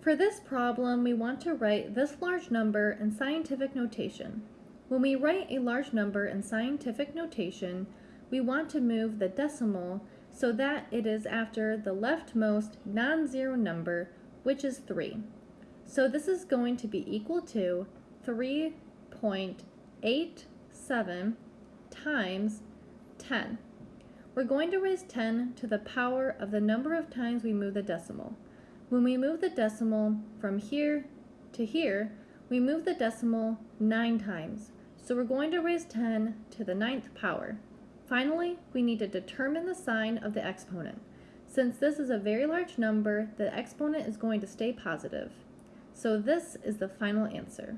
For this problem, we want to write this large number in scientific notation. When we write a large number in scientific notation, we want to move the decimal so that it is after the leftmost non-zero number, which is 3. So this is going to be equal to 3.87 times 10. We're going to raise 10 to the power of the number of times we move the decimal. When we move the decimal from here to here, we move the decimal 9 times. So we're going to raise 10 to the ninth power. Finally, we need to determine the sign of the exponent. Since this is a very large number, the exponent is going to stay positive. So this is the final answer.